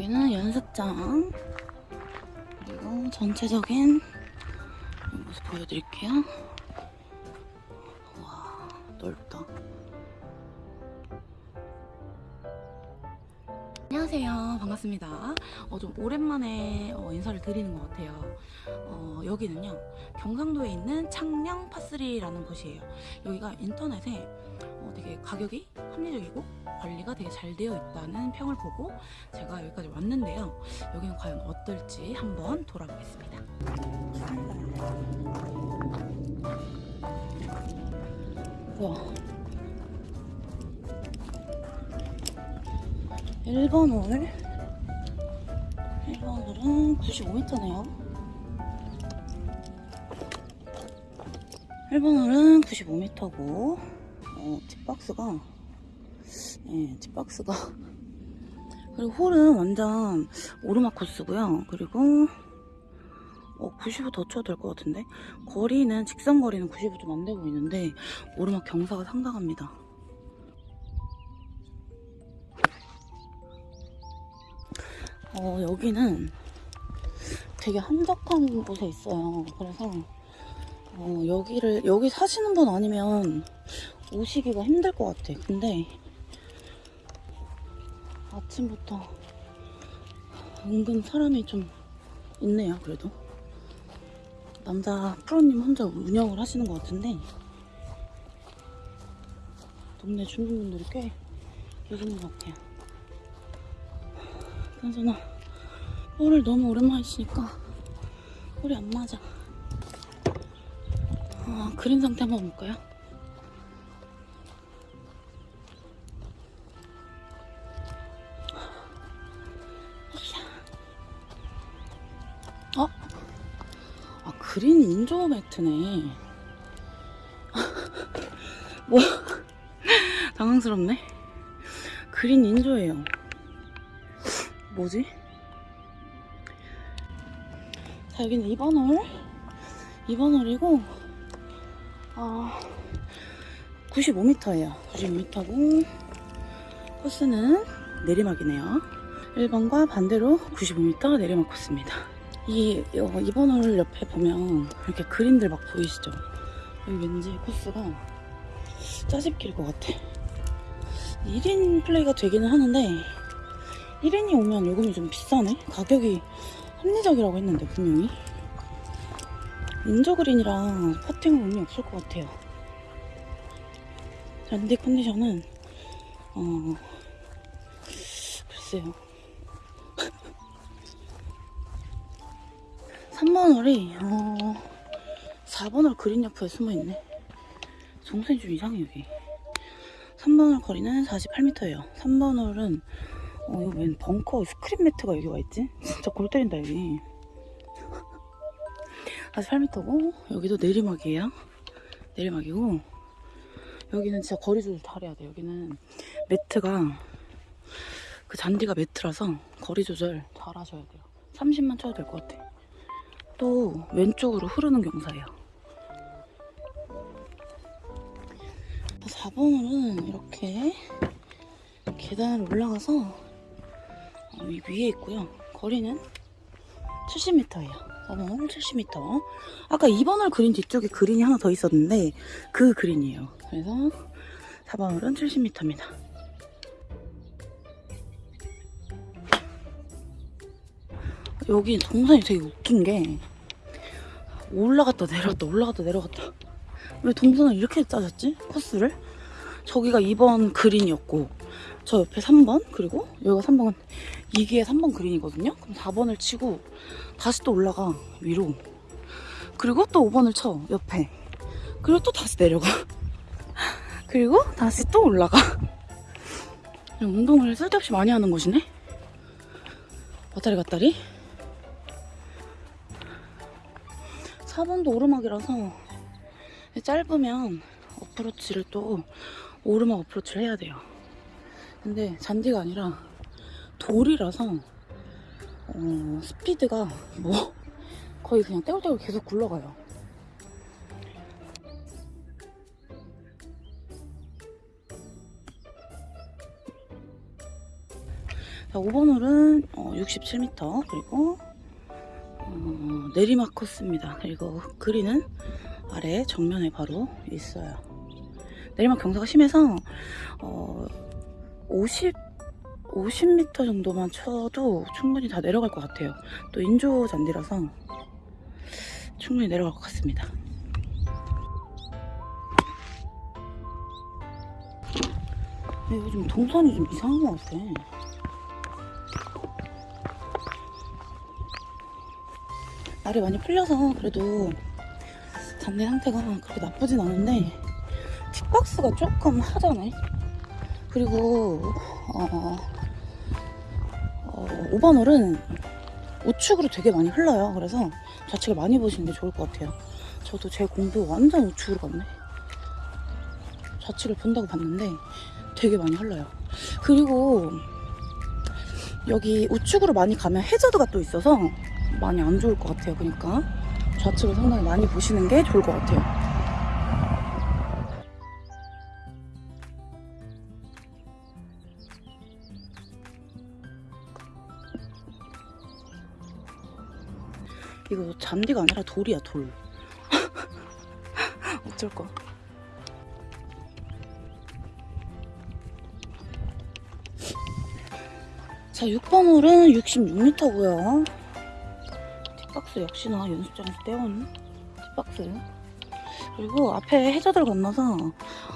여기는 연습장. 그리고 전체적인 모습 보여드릴게요. 와 넓다. 안녕하세요. 반갑습니다. 어, 좀 오랜만에 어, 인사를 드리는 것 같아요. 어, 여기는요 경상도에 있는 창녕 파스리라는 곳이에요. 여기가 인터넷에 어, 되게 가격이 합리적이고 관리가 되게 잘 되어 있다는 평을 보고 제가 여기까지 왔는데요. 여기는 과연 어떨지 한번 돌아보겠습니다. 우와. 1번 홀. 1번 홀은 95m네요. 1번 홀은 95m고 어, 팁박스가 예, 팁박스가. 그리고 홀은 완전 오르막 코스고요. 그리고 어, 95더 쳐도 될 것 같은데? 거리는 직선 거리는 95좀안 되고 있는데 오르막 경사가 상당합니다. 어, 여기는 되게 한적한 곳에 있어요. 그래서 어, 여기를 여기 사시는 분 아니면 오시기가 힘들 것 같아. 근데 아침부터 은근 사람이 좀 있네요. 그래도 남자 프로님 혼자 운영을 하시는 것 같은데 동네 주민분들이 꽤 계시는 것 같아요. 그나저나 볼을 너무 오랜만에 치니까 볼이 안 맞아 아, 그림 상태 한번 볼까요? 그린 인조 매트네 뭐야 당황스럽네 그린 인조예요 뭐지? 자, 여기는 2번 홀. 2번 홀이고, 아, 95m예요. 95m고, 코스는 내리막이네요. 1번과 반대로 95m 내리막 코스입니다. 이, 어, 2번 홀 옆에 보면 이렇게 그림들 막 보이시죠? 여기 왠지 코스가 짜집길 것 같아. 1인 플레이가 되기는 하는데, 1인이 오면 요금이 좀 비싸네? 가격이 합리적이라고 했는데 분명히 인저그린이랑 퍼팅은 의미 없을 것 같아요 잔디 컨디션은 어... 글쎄요 3번 홀이 어... 4번 홀 그린 옆에 숨어있네 동선이 좀 이상해 여기 3번 홀 거리는 48m예요 3번 홀은 어, 이거 웬 벙커 스크린 매트가 여기 와있지? 진짜 골 때린다, 여기. 48m고, 여기도 내리막이에요. 내리막이고, 여기는 진짜 거리 조절 잘해야 돼. 여기는 매트가, 그 잔디가 매트라서 거리 조절 잘 하셔야 돼요. 30만 쳐도 될 것 같아. 또, 왼쪽으로 흐르는 경사예요. 4번은 이렇게 계단을 올라가서 이 위에 있고요. 거리는 70m예요. 4번홀 70m. 아까 2번홀 그린 뒤쪽에 그린이 하나 더 있었는데 그 그린이에요. 그래서 4번홀은 70m입니다. 여기 동선이 되게 웃긴 게 올라갔다 내려갔다 올라갔다 내려갔다. 왜 동선을 이렇게 짜졌지? 코스를? 저기가 2번 그린이었고 저 옆에 3번 그리고 여기가 3번 이게 3번 그린이거든요? 그럼 4번을 치고 다시 또 올라가 위로. 그리고 또 5번을 쳐 옆에. 그리고 또 다시 내려가. 그리고 다시 또 올라가. 운동을 쓸데없이 많이 하는 곳이네? 왔다리 갔다리 4번도 오르막이라서 짧으면 어프로치를 또 오르막 어프로치를 해야 돼요. 근데 잔디가 아니라 돌이라서 어, 스피드가 뭐 거의 그냥 떼굴떼굴 계속 굴러가요. 자, 5번 홀은 어, 67m 그리고 어, 내리막 코스입니다. 그리고 그린은 아래 정면에 바로 있어요. 내리막 경사가 심해서 어, 50 50m 정도만 쳐도 충분히 다 내려갈 것 같아요. 또 인조 잔디라서 충분히 내려갈 것 같습니다. 근데 요즘 동선이 좀 이상한 것 같아. 날이 많이 풀려서 그래도 잔디 상태가 그렇게 나쁘진 않은데 틱박스가 조금 하잖아요. 그리고 어, 어, 5번 홀은 우측으로 되게 많이 흘러요. 그래서 좌측을 많이 보시는 게 좋을 것 같아요. 저도 제 공도 완전 우측으로 갔네. 좌측을 본다고 봤는데 되게 많이 흘러요. 그리고 여기 우측으로 많이 가면 해저드가 또 있어서 많이 안 좋을 것 같아요. 그러니까 좌측을 상당히 많이 보시는 게 좋을 것 같아요. 이거 잔디가 아니라 돌이야 돌. 어쩔 거. 자 6번 홀은 66m고요. 뒷박스 역시나 연습장에서 떼온 뒷박스. 그리고 앞에 해저드를 건너서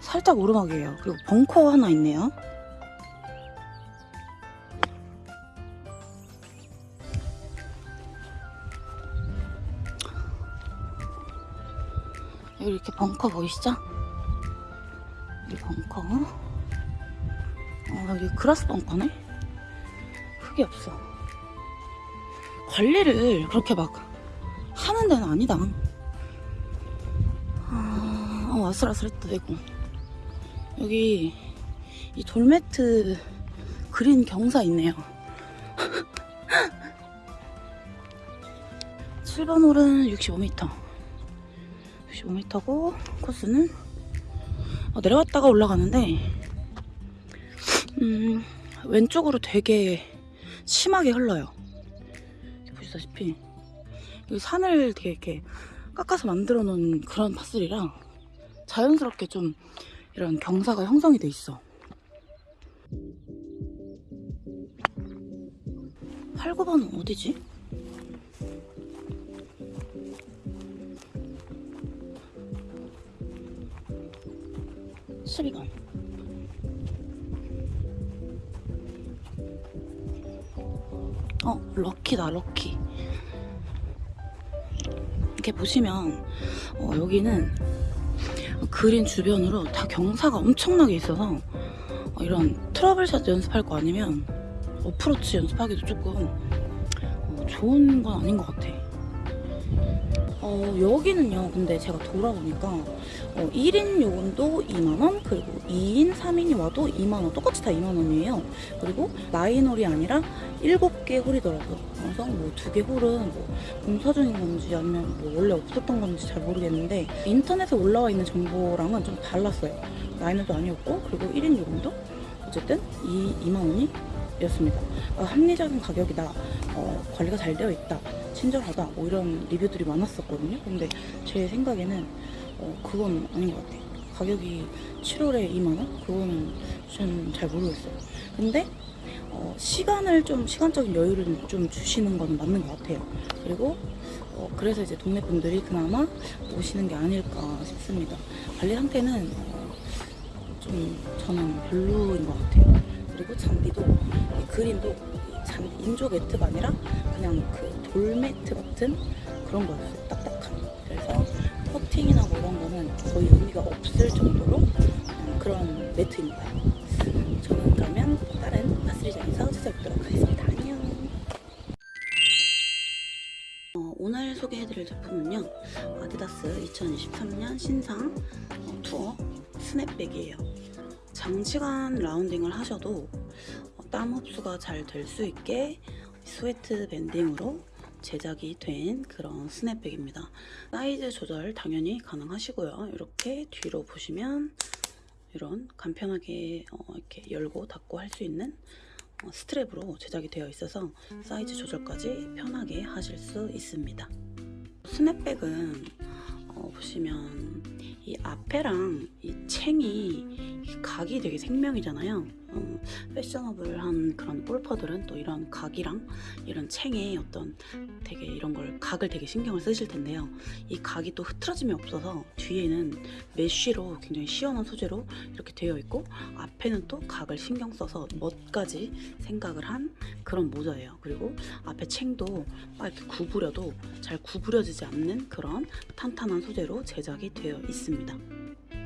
살짝 오르막이에요. 그리고 벙커 하나 있네요. 여기 이렇게 벙커 보이시죠? 여기 벙커. 어, 여기 그라스 벙커네? 크게 없어. 관리를 그렇게 막 하는 데는 아니다. 아, 어, 아슬아슬했다, 되고. 여기 이 돌매트 그린 경사 있네요. 7번 홀은 65m. 65m고 코스는 어, 내려갔다가 올라가는데 음, 왼쪽으로 되게 심하게 흘러요. 보시다시피 여기 산을 되게 이렇게 깎아서 만들어 놓은 그런 파슬이라 자연스럽게 좀 이런 경사가 형성이 돼 있어. 8, 9번은 어디지? 수리번 어, 럭키다, 럭키. 이렇게 보시면, 어, 여기는 그린 주변으로 다 경사가 엄청나게 있어서, 어, 이런 트러블샷 연습할 거 아니면, 어프로치 연습하기도 조금 어, 좋은 건 아닌 것 같아. 어, 여기는요, 근데 제가 돌아보니까, 어, 1인 요금도 2만원, 그리고 2인, 3인이 와도 2만원, 똑같이 다 2만원이에요. 그리고 라인홀이 아니라 7개 홀이더라고요. 그래서 뭐 두 개 홀은 뭐 공사 중인 건지 아니면 뭐 원래 없었던 건지 잘 모르겠는데, 인터넷에 올라와 있는 정보랑은 좀 달랐어요. 라인홀도 아니었고, 그리고 1인 요금도 어쨌든 2, 2만원이 였습니다. 어, 합리적인 가격이다. 어, 관리가 잘 되어 있다. 친절하다. 뭐 이런 리뷰들이 많았었거든요. 근데 제 생각에는 어, 그건 아닌 것 같아요. 가격이 7월에 2만원? 그거는 전잘 모르겠어요. 근데 어, 시간을 좀 시간적인 여유를 좀 주시는 건 맞는 것 같아요. 그리고 어, 그래서 이제 동네 분들이 그나마 오시는 게 아닐까 싶습니다. 관리 상태는 어, 좀 저는 별로인 것 같아요. 그리고 잔디도 이 그린도 이 잔, 인조 매트가 아니라 그냥 그 돌매트 같은 그런 거였어요. 딱딱한. 그래서 퍼팅이나 뭐 이런 거는 거의 의미가 없을 정도로 음, 그런 매트입니다. 저는 그러면 다른 파스리장에서 찾아뵙도록 하겠습니다. 안녕. 어, 오늘 소개해드릴 제품은요. 아디다스 2023년 신상 어, 투어 snapback이에요. 장시간 라운딩을 하셔도 어, 땀 흡수가 잘 될 수 있게 sweat banding으로 제작이 된 그런 snapback입니다. 사이즈 조절 당연히 가능하시고요. 이렇게 뒤로 보시면 이런 간편하게 어, 이렇게 열고 닫고 할 수 있는 어, strap으로 제작이 되어 있어서 사이즈 조절까지 편하게 하실 수 있습니다. 스냅백은 어, 보시면 이 앞에랑 이 챙이 이 각이 되게 생명이잖아요. 어, 패셔너블한 그런 골퍼들은 또 이런 각이랑 이런 챙에 어떤 되게 이런 걸 각을 되게 신경을 쓰실 텐데요. 이 각이 또 흐트러짐이 없어서 뒤에는 메쉬로 굉장히 시원한 소재로 이렇게 되어 있고 앞에는 또 각을 신경 써서 멋까지 생각을 한 그런 모자예요. 그리고 앞에 챙도 막 이렇게 구부려도 잘 구부려지지 않는 그런 탄탄한 소재로 제작이 되어 있습니다.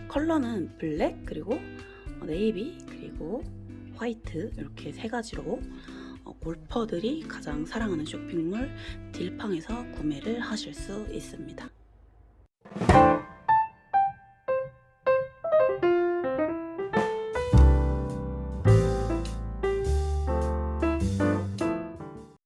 컬러는 블랙 그리고 어, 어, 네이비 그리고 화이트 이렇게 세 가지로 어, 골퍼들이 가장 사랑하는 쇼핑몰 딜팡에서 구매를 하실 수 있습니다.